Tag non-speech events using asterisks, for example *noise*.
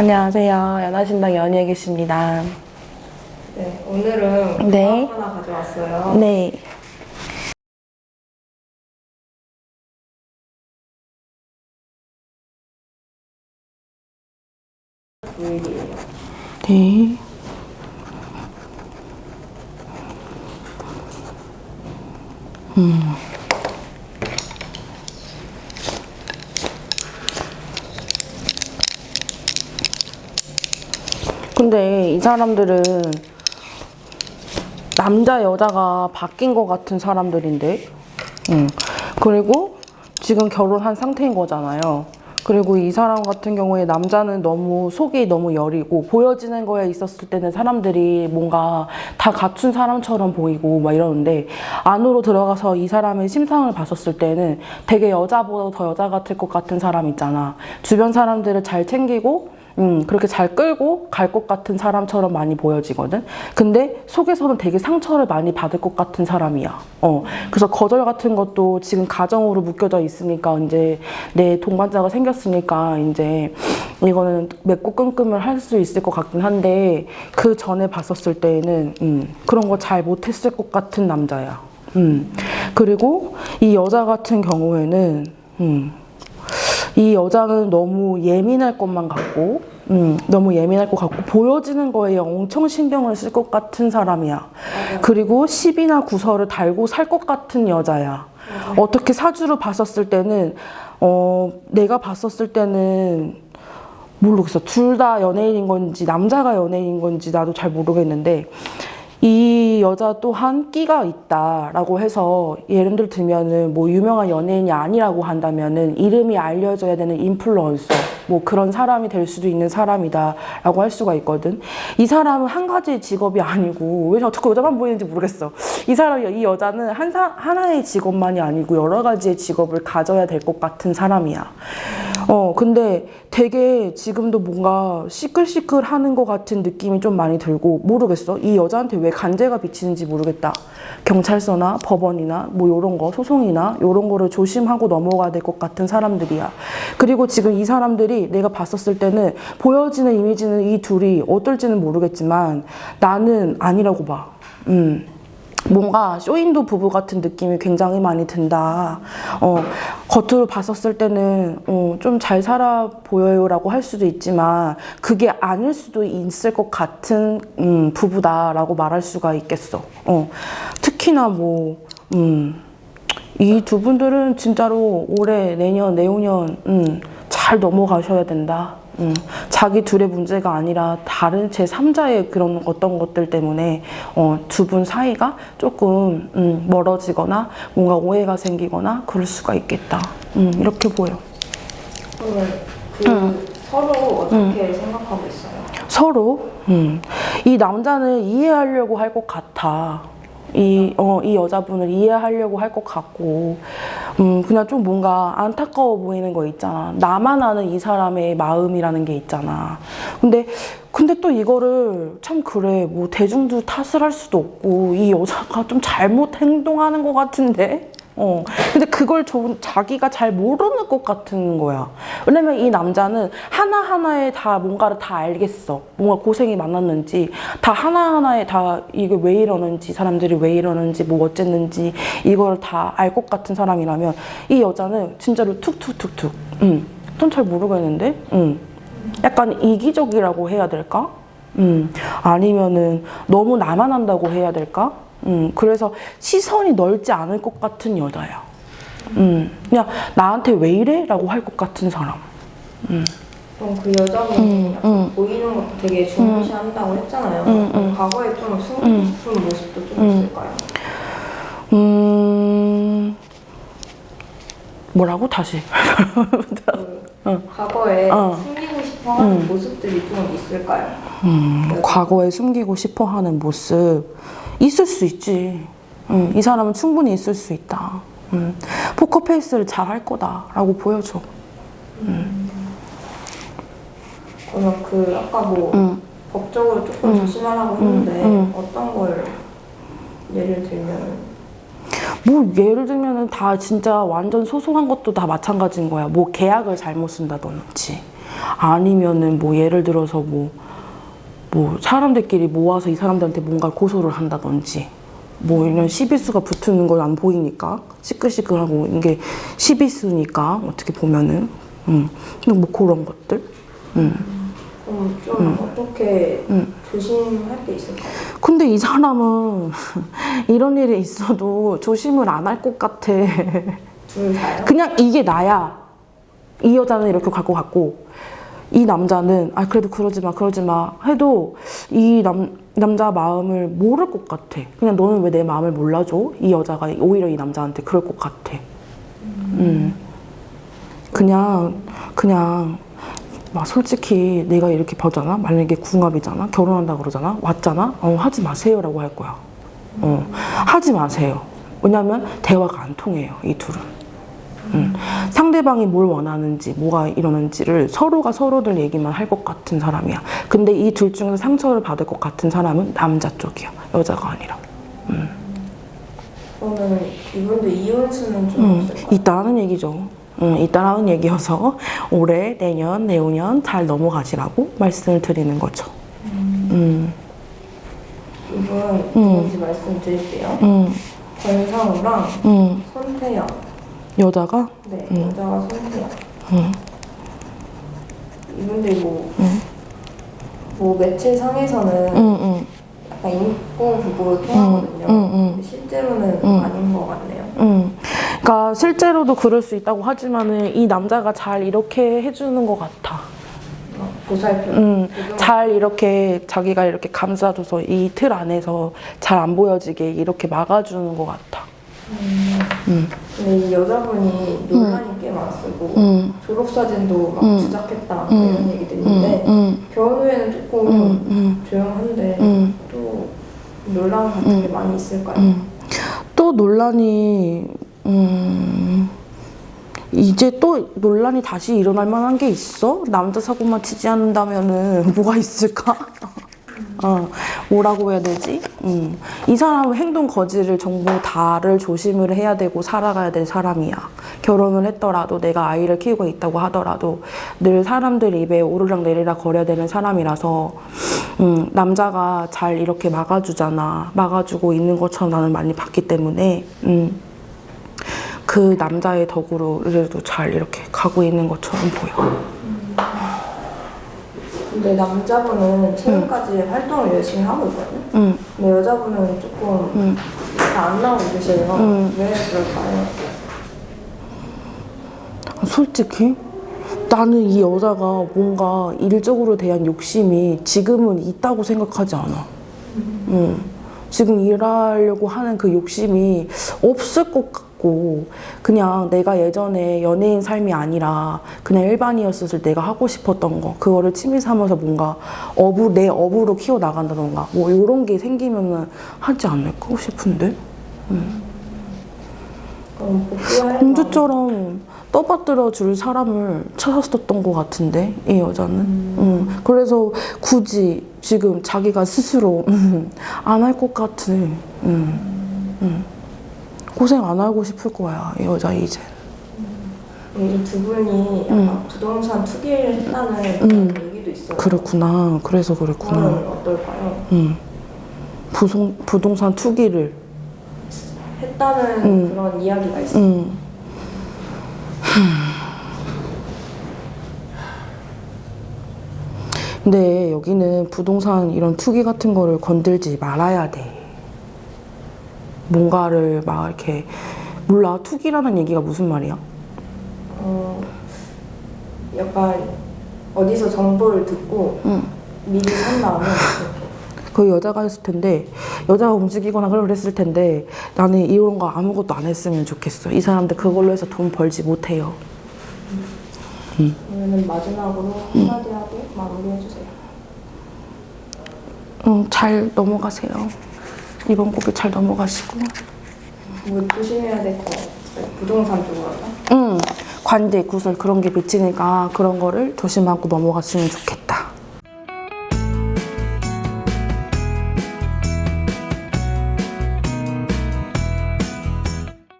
안녕하세요. 연하신당 연예계십니다. 네, 오늘은 네. 과학 하나 가져왔어요. 네. 네. 음. 근데 이 사람들은 남자 여자가 바뀐 것 같은 사람들인데, 음. 그리고 지금 결혼한 상태인 거잖아요. 그리고 이 사람 같은 경우에 남자는 너무 속이 너무 여리고 보여지는 거에 있었을 때는 사람들이 뭔가 다 갖춘 사람처럼 보이고 막 이러는데 안으로 들어가서 이 사람의 심상을 봤었을 때는 되게 여자보다 더 여자 같을 것 같은 사람 있잖아. 주변 사람들을 잘 챙기고 음, 그렇게 잘 끌고 갈 것 같은 사람처럼 많이 보여지거든. 근데 속에서는 되게 상처를 많이 받을 것 같은 사람이야. 어. 그래서 거절 같은 것도 지금 가정으로 묶여져 있으니까 이제 내 동반자가 생겼으니까 이제 이거는 맺고 끈끈을 할 수 있을 것 같긴 한데 그 전에 봤었을 때는 음, 그런 거 잘 못했을 것 같은 남자야. 음. 그리고 이 여자 같은 경우에는 음, 이 여자는 너무 예민할 것만 같고, 음, 너무 예민할 것 같고, 보여지는 거에 엄청 신경을 쓸 것 같은 사람이야. 그리고 시비나 구설을 달고 살 것 같은 여자야. 어떻게 사주를 봤었을 때는, 어, 내가 봤었을 때는, 모르겠어. 둘 다 연예인인 건지, 남자가 연예인인 건지 나도 잘 모르겠는데, 이 여자 또한 끼가 있다라고 해서 예를 들면은 뭐 유명한 연예인이 아니라고 한다면은 이름이 알려져야 되는 인플루언서 뭐 그런 사람이 될 수도 있는 사람이다라고 할 수가 있거든. 이 사람은 한 가지 직업이 아니고 왜 자꾸 여자만 보이는지 모르겠어. 이 사람 이 여자는 한 사, 하나의 직업만이 아니고 여러 가지의 직업을 가져야 될 것 같은 사람이야. 어 근데 되게 지금도 뭔가 시끌시끌 하는 것 같은 느낌이 좀 많이 들고 모르겠어. 이 여자한테 왜 간제가 비치는지 모르겠다. 경찰서나 법원이나 뭐 요런 거 소송이나 요런 거를 조심하고 넘어가야 될 것 같은 사람들이야. 그리고 지금 이 사람들이 내가 봤었을 때는 보여지는 이미지는 이 둘이 어떨지는 모르겠지만 나는 아니라고 봐. 음. 뭔가 쇼인도 부부 같은 느낌이 굉장히 많이 든다. 어, 겉으로 봤었을 때는 어, 좀잘 살아 보여요 라고 할 수도 있지만 그게 아닐 수도 있을 것 같은 음, 부부다 라고 말할 수가 있겠어. 어, 특히나 뭐 음, 이 두 분들은 진짜로 올해, 내년, 내후년 음, 잘 넘어가셔야 된다. 음, 자기 둘의 문제가 아니라 다른 제3자의 그런 어떤 것들 때문에 어, 두 분 사이가 조금 음, 멀어지거나 뭔가 오해가 생기거나 그럴 수가 있겠다. 음, 이렇게 보여. 그러면 그 서로 어떻게 생각하고 있어요? 서로 음, 이 남자는 이해하려고 할 것 같아. 이, 어, 이 여자분을 이해하려고 할 것 같고, 음, 그냥 좀 뭔가 안타까워 보이는 거 있잖아. 나만 아는 이 사람의 마음이라는 게 있잖아. 근데, 근데 또 이거를 참 그래. 뭐 대중도 탓을 할 수도 없고, 이 여자가 좀 잘못 행동하는 것 같은데? 어. 근데 그걸 좀 자기가 잘 모르는 것 같은 거야. 왜냐면 이 남자는 하나하나에 다 뭔가를 다 알겠어. 뭔가 고생이 많았는지, 다 하나하나에 다 이게 왜 이러는지, 사람들이 왜 이러는지, 뭐 어쨌는지, 이걸 다 알 것 같은 사람이라면, 이 여자는 진짜로 툭툭툭툭. 음. 좀잘 모르겠는데? 음. 약간 이기적이라고 해야 될까? 음. 아니면은 너무 나만 한다고 해야 될까? 음. 그래서 시선이 넓지 않을 것 같은 여자야. 음. 그냥 나한테 왜 이래? 라고 할 것 같은 사람. 그럼 그 여자분이 음, 약간 음. 보이는 것도 되게 중요시한다고 했잖아요. 음, 음. 과거에 좀 숨기고 싶은 모습도 좀 음. 있을까요? 음. 뭐라고? 다시. 그 과거에 어. 숨기고 싶어 하는 모습들이 좀 있을까요? 음, 과거에 숨기고 싶어 하는 모습 있을 수 있지. 음, 이 사람은 충분히 있을 수 있다. 음, 포커페이스를 잘 할 거다 라고 보여줘. 그러면 그 아까 뭐 음. 법적으로 조금 조심하라고 했는데 음. 어떤 걸 예를 들면 뭐 예를 들면은 다 진짜 완전 소소한 것도 다 마찬가지인 거야. 뭐 계약을 잘못 쓴다든지, 아니면은 뭐 예를 들어서 뭐, 뭐 사람들끼리 모아서 이 사람들한테 뭔가 고소를 한다든지 뭐 이런 시비수가 붙는 건 안 보이니까 시끌시끌하고 이게 시비수니까 어떻게 보면은 음. 근데 뭐 그런 것들 음. 그럼 좀 어떻게 음. 조심할 게 있을까요? 근데 이 사람은 *laughs* 이런 일이 있어도 조심을 안 할 것 같아 둘 다요? 그냥 이게 나야. 이 여자는 이렇게 갈 것 같고 이 남자는 아 그래도 그러지 마 그러지 마 해도 이 남 남자 마음을 모를 것 같아. 그냥 너는 왜 내 마음을 몰라줘? 이 여자가 오히려 이 남자한테 그럴 것 같아. 음. 그냥 그냥 막 솔직히 내가 이렇게 보잖아. 만약에 궁합이잖아. 결혼한다 그러잖아. 왔잖아. 어 하지 마세요 라고 할 거야. 어 하지 마세요. 왜냐면 대화가 안 통해요. 이 둘은. 음. 상대방이 뭘 원하는지 뭐가 이러는지를 서로가 서로들 얘기만 할 것 같은 사람이야. 근데 이 둘 중에서 상처를 받을 것 같은 사람은 남자 쪽이야. 여자가 아니라. 그러면 이분도 이혼 수는 좀 음? 있다는 얘기죠. 음, 있다라는 얘기여서 올해, 내년, 내후년 잘 넘어가시라고 말씀을 드리는 거죠. 음, 이분 누군지 말씀드릴게요. 음, 권상우랑 음. 손태영. 여자가 네, 여자가 손태영. 음. 이분들이 뭐, 음. 뭐 매체 상에서는 음, 음, 약간 인권 부부로 통하거든요. 실제로는 음. 아닌 것 같네요. 음. 그러니까 실제로도 그럴 수 있다고 하지만은 이 남자가 잘 이렇게 해주는 것 같아. 어, 보살펴. 음, 잘 이렇게 자기가 이렇게 감싸줘서 이 틀 안에서 잘 안 보여지게 이렇게 막아주는 것 같아. 음, 근데 이 여자분이 논란이 꽤 많았고 음, 졸업사진도 막 음. 주작했다 음. 이런 얘기도 음, 있는데 음, 결혼 후에는 조금 음, 음, 조용한데 음, 또 논란 같은 게 많이 있을까요? 음. 또 논란이 음, 이제 또 논란이 다시 일어날 만한 게 있어? 남자 사고만 치지 않는다면은 뭐가 있을까? *laughs* 어, 뭐라고 해야 되지? 음. 이 사람은 행동 거지를 전부 다를 조심을 해야 되고 살아가야 될 사람이야. 결혼을 했더라도 내가 아이를 키우고 있다고 하더라도 늘 사람들 입에 오르락 내리락 거려야 되는 사람이라서 음, 남자가 잘 이렇게 막아주잖아. 막아주고 있는 것처럼 나는 많이 봤기 때문에 음, 그 남자의 덕으로 그래도 잘 이렇게 가고 있는 것처럼 보여. 근데 남자분은 최근까지 활동을 열심히 하고 있거든요. 음. 근데 여자분은 조금 음. 잘안 나오고 계세요. 음. 왜 그럴까요? 솔직히 나는 이 여자가 뭔가 일적으로 대한 욕심이 지금은 있다고 생각하지 않아. 음. 지금 일하려고 하는 그 욕심이 없을 것 같 고 그냥 내가 예전에 연예인 삶이 아니라 그냥 일반이었을 때 내가 하고 싶었던 거 그거를 취미 삼아서 뭔가 업으로 내 업으로 키워 나간다던가 뭐 이런 게 생기면은 하지 않을까 싶은데? 그럼 복귀할 공주처럼 떠받들어 줄 사람을 찾았었던 것 같은데 이 여자는. 음, 그래서 굳이 지금 자기가 스스로 음, 안할 것 같은 음, 음. 고생 안 하고 싶을 거야 이 여자 이제 이두 분이 약간 부동산 투기를 했다는 음. 얘기도 있어요. 그렇구나 그래서 그랬구나 어떨까요? 음. 부동, 부동산 투기를 했다는 음. 그런 이야기가 있어요. 음. 근데 여기는 부동산 이런 투기 같은 거를 건들지 말아야 돼. 뭔가를 막 이렇게 몰라 투기라는 얘기가 무슨 말이야? 어, 약간 어디서 정보를 듣고 응. 미리 산 다음에 그 여자가 했을 텐데 여자가 움직이거나 그랬을 텐데 나는 이런 거 아무것도 안 했으면 좋겠어. 이 사람들 그걸로 해서 돈 벌지 못해요. 그러면 마지막으로 한마디 하고 마무리해 주세요. 응, 잘 넘어가세요. 이번 곡이 잘 넘어가시고. 뭐 조심해야 될거 부동산 쪽으로나 응, 관대, 구설 그런 게 비치니까 그런 거를 조심하고 넘어갔으면 좋겠다.